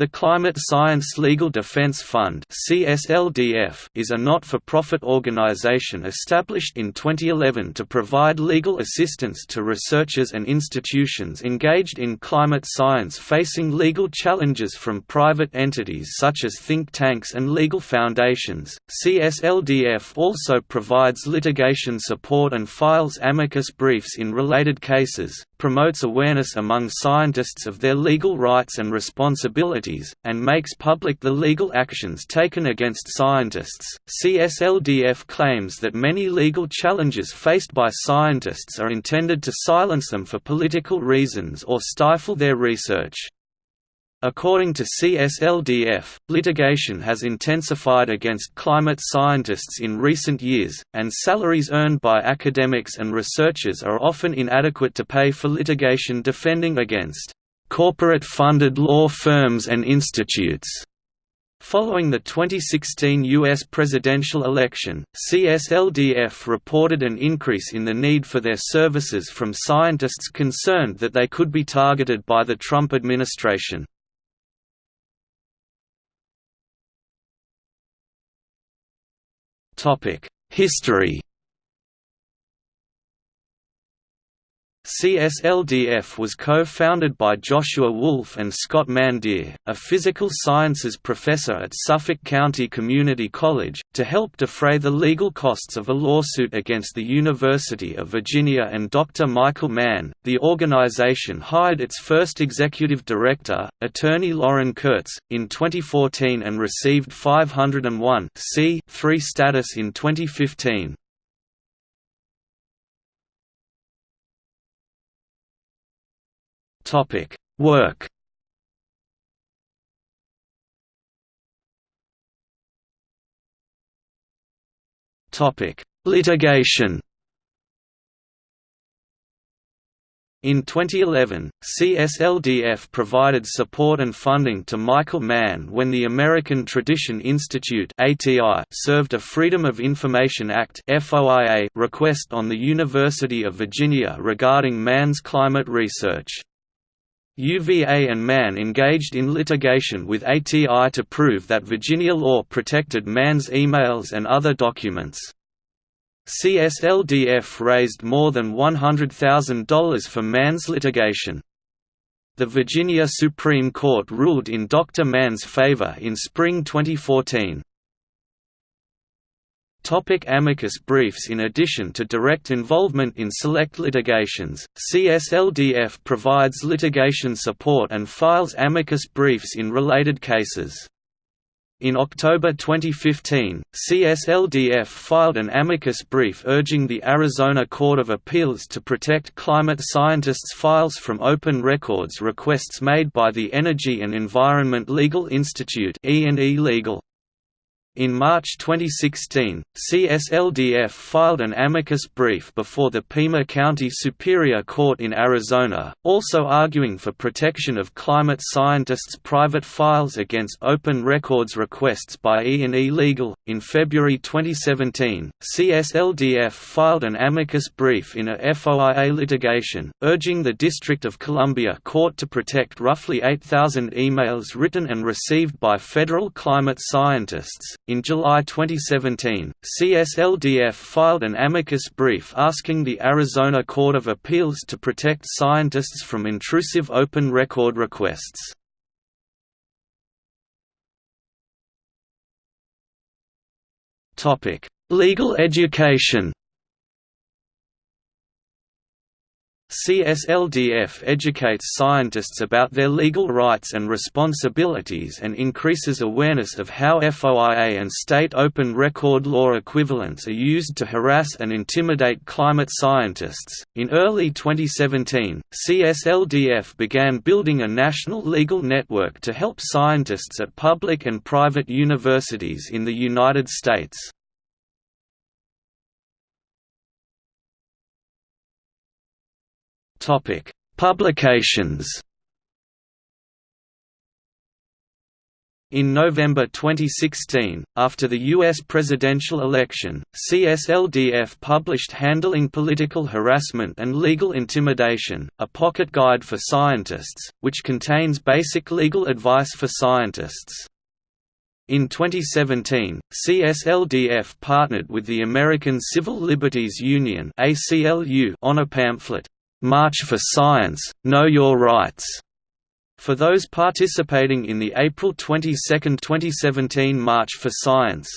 The Climate Science Legal Defense Fund is a not-for-profit organization established in 2011 to provide legal assistance to researchers and institutions engaged in climate science facing legal challenges from private entities such as think tanks and legal foundations. CSLDF also provides litigation support and files amicus briefs in related cases, promotes awareness among scientists of their legal rights and responsibilities, and makes public the legal actions taken against scientists. CSLDF claims that many legal challenges faced by scientists are intended to silence them for political reasons or stifle their research. According to CSLDF, litigation has intensified against climate scientists in recent years, and salaries earned by academics and researchers are often inadequate to pay for litigation defending against corporate-funded law firms and institutes. Following the 2016 U.S. presidential election, CSLDF reported an increase in the need for their services from scientists concerned that they could be targeted by the Trump administration. History CSLDF was co-founded by Joshua Wolfe and Scott Mandia, a physical sciences professor at Suffolk County Community College, to help defray the legal costs of a lawsuit against the University of Virginia and Dr. Michael Mann. The organization hired its first executive director, attorney Lauren Kurtz, in 2014 and received 501 status in 2015. Topic: Work. Topic: Litigation. In 2011, CSLDF provided support and funding to Michael Mann when the American Tradition Institute served a Freedom of Information Act request on the University of Virginia regarding Mann's climate research. UVA and Mann engaged in litigation with ATI to prove that Virginia law protected Mann's emails and other documents. CSLDF raised more than $100,000 for Mann's litigation. The Virginia Supreme Court ruled in Dr. Mann's favor in spring 2014. Topic amicus briefs In addition to direct involvement in select litigations, CSLDF provides litigation support and files amicus briefs in related cases. In October 2015, CSLDF filed an amicus brief urging the Arizona Court of Appeals to protect climate scientists' files from open records requests made by the Energy and Environment Legal Institute E&E Legal. In March 2016, CSLDF filed an amicus brief before the Pima County Superior Court in Arizona, also arguing for protection of climate scientists' private files against open records requests by E&E Legal. In February 2017, CSLDF filed an amicus brief in a FOIA litigation, urging the District of Columbia Court to protect roughly 8,000 emails written and received by federal climate scientists in July 2017, CSLDF filed an amicus brief asking the Arizona Court of Appeals to protect scientists from intrusive open record requests. Legal education CSLDF educates scientists about their legal rights and responsibilities and increases awareness of how FOIA and state open record law equivalents are used to harass and intimidate climate scientists. In early 2017, CSLDF began building a national legal network to help scientists at public and private universities in the United States. Topic: Publications. In November 2016, after the U.S. presidential election, CSLDF published Handling Political Harassment and Legal Intimidation, a pocket guide for scientists, which contains basic legal advice for scientists. In 2017, CSLDF partnered with the American Civil Liberties Union on a pamphlet, "'March for Science, Know Your Rights' For those participating in the April 22, 2017 March for Science